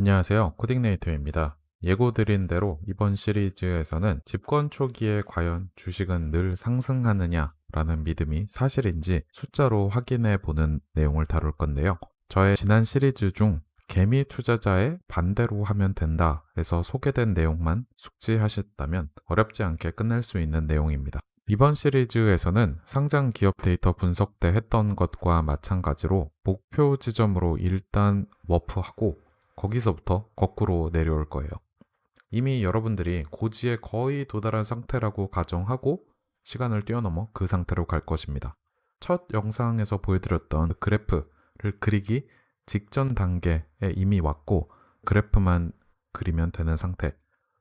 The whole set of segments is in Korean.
안녕하세요. 코딩네이터입니다. 예고드린 대로 이번 시리즈에서는 집권 초기에 과연 주식은 늘 상승하느냐 라는 믿음이 사실인지 숫자로 확인해 보는 내용을 다룰 건데요. 저의 지난 시리즈 중 개미 투자자의 반대로 하면 된다 에서 소개된 내용만 숙지하셨다면 어렵지 않게 끝낼 수 있는 내용입니다. 이번 시리즈에서는 상장 기업 데이터 분석 때 했던 것과 마찬가지로 목표 지점으로 일단 워프하고 거기서부터 거꾸로 내려올 거예요. 이미 여러분들이 고지에 거의 도달한 상태라고 가정하고 시간을 뛰어넘어 그 상태로 갈 것입니다. 첫 영상에서 보여드렸던 그래프를 그리기 직전 단계에 이미 왔고 그래프만 그리면 되는 상태.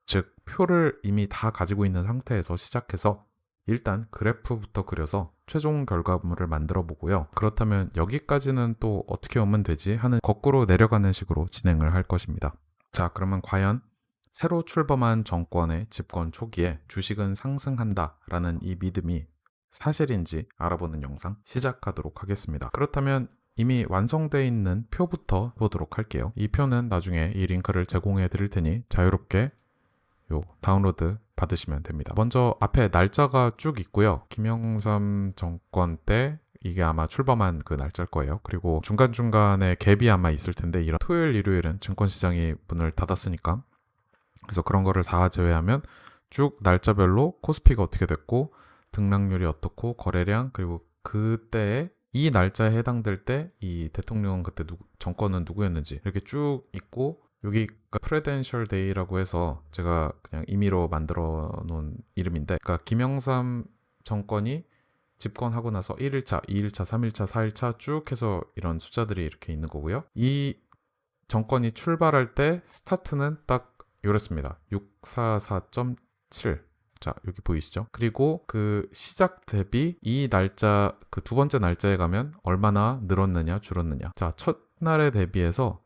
즉, 표를 이미 다 가지고 있는 상태에서 시작해서 일단 그래프부터 그려서 최종 결과물을 만들어 보고요. 그렇다면 여기까지는 또 어떻게 오면 되지 하는 거꾸로 내려가는 식으로 진행을 할 것입니다. 자, 그러면 과연 새로 출범한 정권의 집권 초기에 주식은 상승한다 라는 이 믿음이 사실인지 알아보는 영상 시작하도록 하겠습니다. 그렇다면 이미 완성되어 있는 표부터 보도록 할게요. 이 표는 나중에 이 링크를 제공해 드릴 테니 자유롭게 요 다운로드 받으시면 됩니다. 먼저 앞에 날짜가 쭉 있고요. 김영삼 정권 때 이게 아마 출범한 그 날짜일 거예요. 그리고 중간중간에 갭이 아마 있을 텐데 이런 토요일, 일요일은 증권시장이 문을 닫았으니까 그래서 그런 거를 다 제외하면 쭉 날짜별로 코스피가 어떻게 됐고 등락률이 어떻고 거래량 그리고 그때의 이 날짜에 해당될 때 이 대통령 그때 누, 정권은 누구였는지 이렇게 쭉 있고 여기가 Presidential Day라고 해서 제가 그냥 임의로 만들어 놓은 이름인데 그러니까 김영삼 정권이 집권하고 나서 1일차, 2일차, 3일차, 4일차 쭉 해서 이런 숫자들이 이렇게 있는 거고요. 이 정권이 출발할 때 스타트는 딱 이렇습니다. 644.7 자, 여기 보이시죠? 그리고 그 시작 대비 이 날짜, 그 두 번째 날짜에 가면 얼마나 늘었느냐, 줄었느냐. 자, 첫날에 대비해서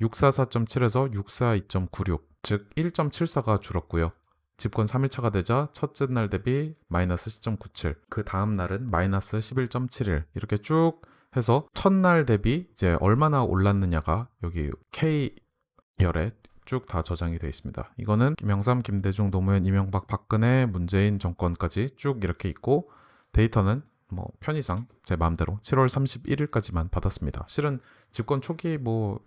644.7에서 642.96, 즉 1.74가 줄었고요. 집권 3일차가 되자 첫째 날 대비 마이너스 10.97, 그 다음 날은 마이너스 11.71 이렇게 쭉 해서 첫날 대비 이제 얼마나 올랐느냐가 여기 K열에 쭉 다 저장이 되어 있습니다. 이거는 김영삼, 김대중, 노무현, 이명박, 박근혜, 문재인 정권까지 쭉 이렇게 있고 데이터는 뭐 편의상 제 마음대로 7월 31일까지만 받았습니다. 실은 집권 초기 뭐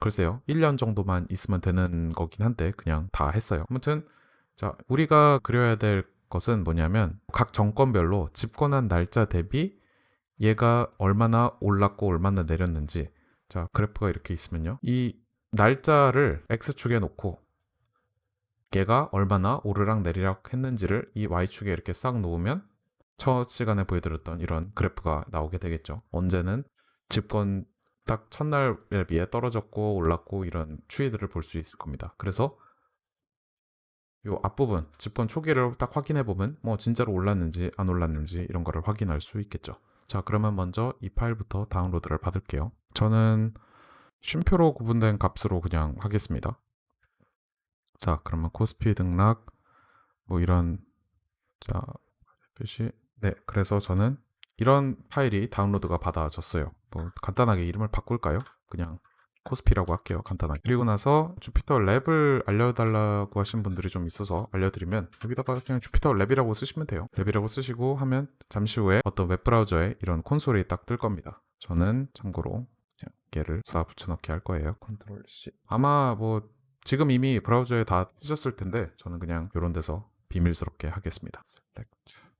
글쎄요. 1년 정도만 있으면 되는 거긴 한데 그냥 다 했어요. 아무튼 자 우리가 그려야 될 것은 뭐냐면 각 정권별로 집권한 날짜 대비 얘가 얼마나 올랐고 얼마나 내렸는지. 자 그래프가 이렇게 있으면요. 이 날짜를 x축에 놓고 얘가 얼마나 오르락 내리락 했는지를 이 y축에 이렇게 싹 놓으면 첫 시간에 보여드렸던 이런 그래프가 나오게 되겠죠. 언제는 집권 딱 첫날에 비해 떨어졌고 올랐고 이런 추이들을 볼 수 있을 겁니다. 그래서 이 앞부분 집권 초기를 딱 확인해 보면 뭐 진짜로 올랐는지 안 올랐는지 이런 거를 확인할 수 있겠죠. 자 그러면 먼저 이 파일부터 다운로드를 받을게요. 저는 쉼표로 구분된 값으로 그냥 하겠습니다. 자, 그러면 코스피 등락 뭐 이런 자 표시. 네, 그래서 저는 이런 파일이 다운로드가 받아졌어요. 뭐 간단하게 이름을 바꿀까요? 그냥 코스피라고 할게요. 간단하게. 그리고 나서 Jupyter Lab을 알려달라고 하신 분들이 좀 있어서 알려드리면 여기다가 그냥 Jupyter Lab이라고 쓰시면 돼요. Lab이라고 쓰시고 하면 잠시 후에 어떤 웹브라우저에 이런 콘솔이 딱 뜰 겁니다. 저는 참고로 걔를 싹 붙여넣기 할 거예요. Control C. 아마 뭐 지금 이미 브라우저에 다 쓰셨을 텐데 저는 그냥 이런 데서 비밀스럽게 하겠습니다. Select.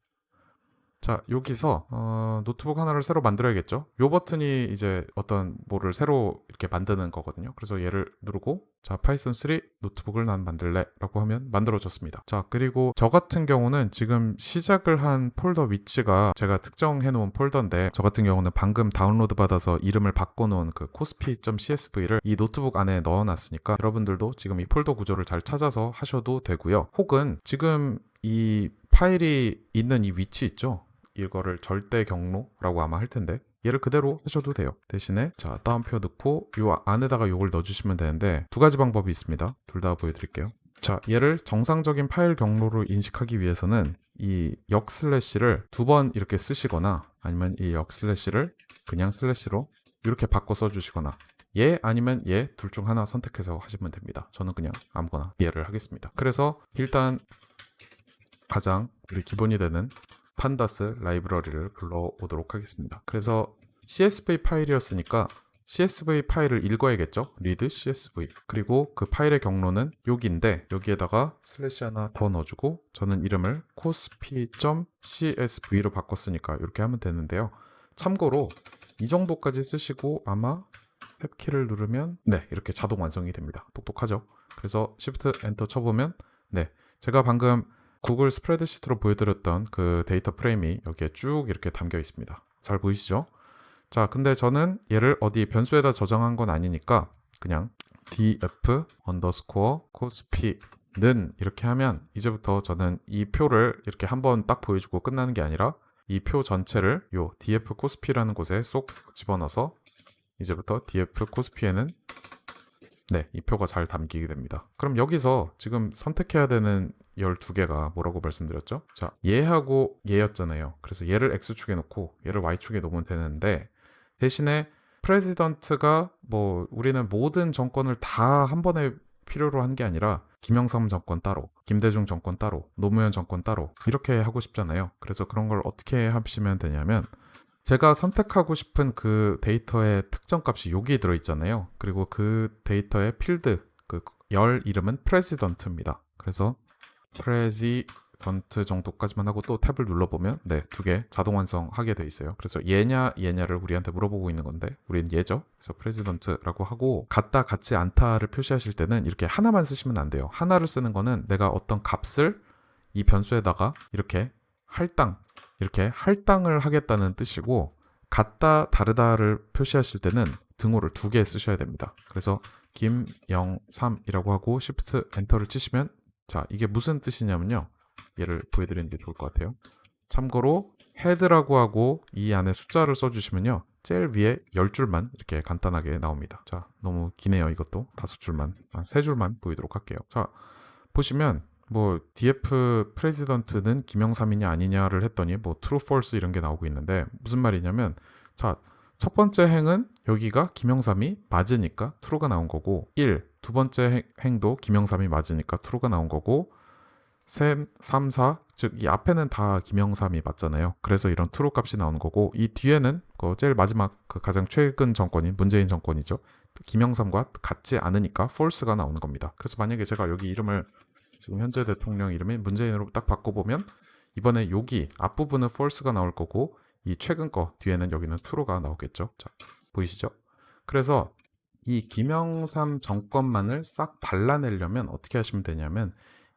자 여기서 어, 노트북 하나를 새로 만들어야겠죠? 이 버튼이 이제 어떤 뭐를 새로 이렇게 만드는 거거든요. 그래서 얘를 누르고 자 Python 3 노트북을 난 만들래? 라고 하면 만들어졌습니다. 자 그리고 저 같은 경우는 지금 시작을 한 폴더 위치가 제가 특정해 놓은 폴더인데 저 같은 경우는 방금 다운로드 받아서 이름을 바꿔놓은 그 코스피.csv를 이 노트북 안에 넣어놨으니까 여러분들도 지금 이 폴더 구조를 잘 찾아서 하셔도 되고요. 혹은 지금 이 파일이 있는 이 위치 있죠 이거를 절대 경로라고 아마 할 텐데 얘를 그대로 하셔도 돼요 대신에 자 따옴표 넣고 이 안에다가 이걸 넣어주시면 되는데 두 가지 방법이 있습니다 둘 다 보여드릴게요 자 얘를 정상적인 파일 경로로 인식하기 위해서는 이 역 슬래시를 두 번 이렇게 쓰시거나 아니면 이 역 슬래시를 그냥 슬래시로 이렇게 바꿔 써주시거나 얘 아니면 얘 둘 중 하나 선택해서 하시면 됩니다. 저는 그냥 아무거나 얘를 하겠습니다. 그래서 일단 가장 우리 기본이 되는 Pandas 라이브러리를 불러오도록 하겠습니다. 그래서 CSV 파일이었으니까 CSV 파일을 읽어야겠죠? read CSV. 그리고 그 파일의 경로는 여기인데 여기에다가 슬래시 하나 더 넣어주고 저는 이름을 kospi.csv로 바꿨으니까 이렇게 하면 되는데요. 참고로 이 정도까지 쓰시고 아마 탭키를 누르면 네 이렇게 자동 완성이 됩니다. 똑똑하죠? 그래서 Shift Enter 쳐보면 네 제가 방금 구글 스프레드시트로 보여드렸던 그 데이터 프레임이 여기에 쭉 이렇게 담겨 있습니다. 잘 보이시죠? 자, 근데 저는 얘를 어디 변수에다 저장한 건 아니니까 그냥 df underscore cosP는 이렇게 하면 이제부터 저는 이 표를 이렇게 한번 딱 보여주고 끝나는 게 아니라 이 표 전체를 요 df cosP라는 곳에 쏙 집어넣어서 이제부터 df cosP에는 네, 이 표가 잘 담기게 됩니다. 그럼 여기서 지금 선택해야 되는 12개가 뭐라고 말씀드렸죠? 자, 얘하고 얘였잖아요. 그래서 얘를 x축에 놓고 얘를 y축에 놓으면 되는데 대신에 프레지던트가 뭐 우리는 모든 정권을 다 한 번에 필요로 한 게 아니라 김영삼 정권 따로, 김대중 정권 따로, 노무현 정권 따로 이렇게 하고 싶잖아요. 그래서 그런 걸 어떻게 하시면 되냐면 제가 선택하고 싶은 그 데이터의 특정 값이 여기 들어 있잖아요. 그리고 그 데이터의 필드 그 열 이름은 president입니다. 그래서 president 정도까지만 하고 또 탭을 눌러보면 네, 두 개 자동 완성하게 돼 있어요. 그래서 얘냐 얘냐를 우리한테 물어보고 있는 건데 우리는 얘죠. 그래서 president라고 하고 같다 같지 않다를 표시하실 때는 이렇게 하나만 쓰시면 안 돼요. 하나를 쓰는 거는 내가 어떤 값을 이 변수에다가 이렇게 할당 이렇게 할당을 하겠다는 뜻이고 같다 다르다를 표시하실 때는 등호를 두 개 쓰셔야 됩니다. 그래서 김영삼이라고 하고 Shift 엔터를 치시면 자 이게 무슨 뜻이냐면요. 얘를 보여드리는 게 좋을 것 같아요. 참고로 헤드라고 하고 이 안에 숫자를 써주시면요. 제일 위에 10줄만 이렇게 간단하게 나옵니다. 자 너무 기네요 이것도 다섯 줄만 아, 세 줄만 보이도록 할게요. 자 보시면 뭐 DF 프레지던트는 김영삼이냐 아니냐를 했더니 뭐 true false 이런 게 나오고 있는데 무슨 말이냐면 자 첫 번째 행은 여기가 김영삼이 맞으니까 true가 나온 거고 1. 두 번째 행, 도 김영삼이 맞으니까 true가 나온 거고 3, 3, 4, 즉 이 앞에는 다 김영삼이 맞잖아요. 그래서 이런 true 값이 나오는 거고 이 뒤에는 그 제일 마지막 그 가장 최근 정권인 문재인 정권이죠. 김영삼과 같지 않으니까 false가 나오는 겁니다. 그래서 만약에 제가 여기 이름을 지금 현재 대통령 이름이 문재인으로 딱 바꿔보면 이번에 여기 앞부분은 false가 나올 거고 이 최근 거 뒤에는 여기는 true가 나오겠죠. 자, 보이시죠? 그래서 이 김영삼 정권만을 싹 발라내려면 어떻게 하시면 되냐면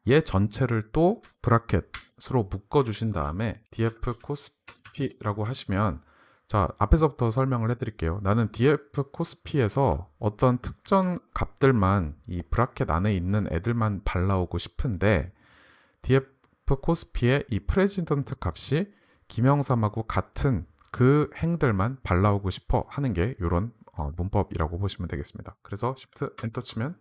얘 전체를 또 브라켓으로 묶어 주신 다음에 df cosp라고 하시면 자 앞에서부터 설명을 해드릴게요. 나는 df kospi에서 어떤 특정 값들만 이 bracket 안에 있는 애들만 골라오고 싶은데 df kospi의 이 president 값이 김영삼하고 같은 그 행들만 골라오고 싶어 하는 게 이런 어, 문법이라고 보시면 되겠습니다. 그래서 Shift 엔터 치면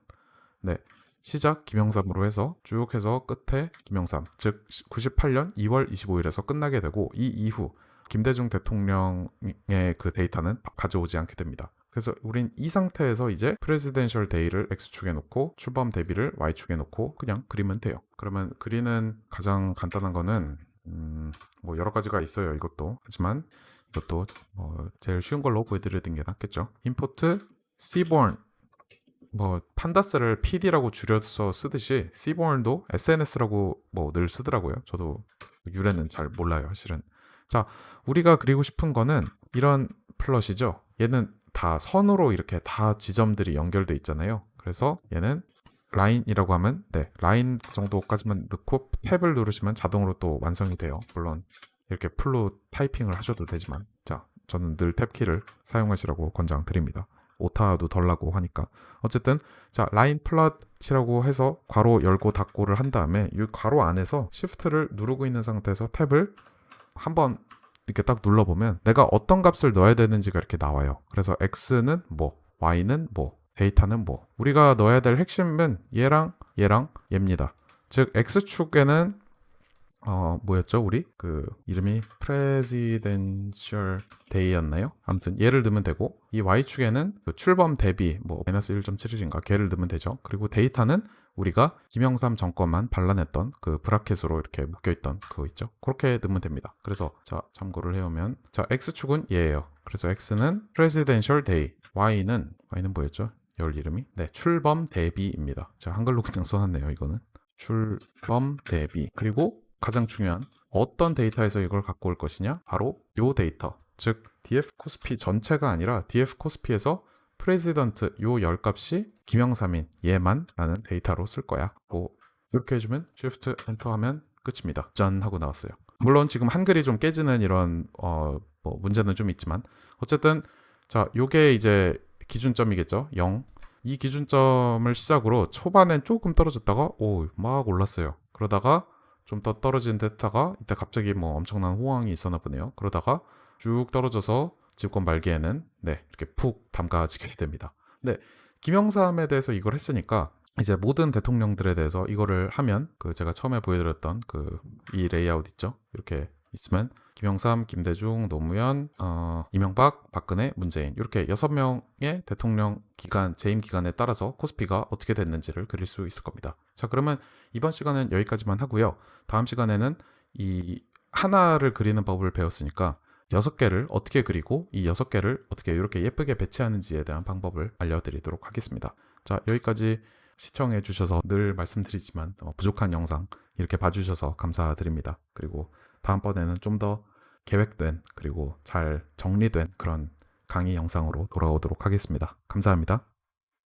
네 시작 김영삼으로 해서 쭉 해서 끝에 김영삼 즉 98년 2월 25일에서 끝나게 되고 이 이후 김대중 대통령의 그 데이터는 가져오지 않게 됩니다. 그래서 우린 이 상태에서 이제 프레지덴셜 데이를 X축에 놓고 출범 대비를 Y축에 놓고 그냥 그리면 돼요. 그러면 그리는 가장 간단한 거는 음, 뭐 여러 가지가 있어요. 이것도 하지만 이것도 뭐 제일 쉬운 걸로 보여드리는 게 낫겠죠. import seaborn 뭐 판다스를 PD라고 줄여서 쓰듯이 seaborn도 SNS라고 뭐 늘 쓰더라고요. 저도 유래는 잘 몰라요, 사실은. 자, 우리가 그리고 싶은 거는 이런 plot이죠. 얘는 다 선으로 이렇게 다 지점들이 연결돼 있잖아요. 그래서 얘는 line이라고 하면 네 라인 정도까지만 넣고 탭을 누르시면 자동으로 또 완성이 돼요. 물론 이렇게 full로 타이핑을 하셔도 되지만 자 저는 늘 탭키를 사용하시라고 권장드립니다. 오타도 덜 나고 하니까 어쨌든 자 line plot이라고 해서 괄호 열고 닫고를 한 다음에 이 괄호 안에서 시프트를 누르고 있는 상태에서 탭을 한번 이렇게 딱 눌러보면 내가 어떤 값을 넣어야 되는지가 이렇게 나와요. 그래서 x는 뭐, y는 뭐, 데이터는 뭐. 우리가 넣어야 될 핵심은 얘랑 얘랑 얘입니다. 즉 x축에는 어 뭐였죠 우리 그 이름이 presidential day였나요? 아무튼 얘를 넣으면 되고 이 y축에는 그 출범 대비 뭐 마이너스 1.71인가 걔를 넣으면 되죠. 그리고 데이터는 우리가 김영삼 정권만 반란했던 그 브라켓으로 이렇게 묶여있던 그거 있죠. 그렇게 넣으면 됩니다. 그래서 자 참고를 해오면 자 x축은 얘예요. 그래서 x는 presidential day, y는 y는 뭐였죠? 열 이름이? 네 출범 대비입니다. 자 한글로 그냥 써놨네요. 이거는. 출범 대비. 그리고 가장 중요한 어떤 데이터에서 이걸 갖고 올 것이냐? 바로 요 데이터. 즉 df kospi 전체가 아니라 df 코스피에서 프레지던트 요 열 값이 김영삼인 얘만 라는 데이터로 쓸 거야. 뭐 이렇게 해주면 shift 엔터 하면 끝입니다. 짠 하고 나왔어요. 물론 지금 한글이 좀 깨지는 이런 어, 뭐 문제는 좀 있지만 어쨌든 자 요게 이제 기준점이겠죠? 0 이 기준점을 시작으로 초반엔 조금 떨어졌다가 오 막 올랐어요. 그러다가 좀 더 떨어진 듯 하다가 이때 갑자기 뭐 엄청난 호황이 있었나 보네요. 그러다가 쭉 떨어져서 집권 말기에는 네 이렇게 푹 담가지게 됩니다. 네. 김영삼에 대해서 이걸 했으니까 이제 모든 대통령들에 대해서 이거를 하면 그 제가 처음에 보여드렸던 그 이 레이아웃 있죠? 이렇게 있으면 김영삼, 김대중, 노무현, 어, 이명박, 박근혜, 문재인 이렇게 여섯 명의 대통령 기간 재임 기간에 따라서 코스피가 어떻게 됐는지를 그릴 수 있을 겁니다. 자 그러면 이번 시간은 여기까지만 하고요. 다음 시간에는 이 하나를 그리는 법을 배웠으니까 여섯 개를 어떻게 그리고 이 여섯 개를 어떻게 이렇게 예쁘게 배치하는지에 대한 방법을 알려드리도록 하겠습니다. 자 여기까지 시청해 주셔서 늘 말씀드리지만 어, 부족한 영상 이렇게 봐주셔서 감사드립니다. 그리고 다음번에는 좀 더 계획된 그리고 잘 정리된 그런 강의 영상으로 돌아오도록 하겠습니다. 감사합니다.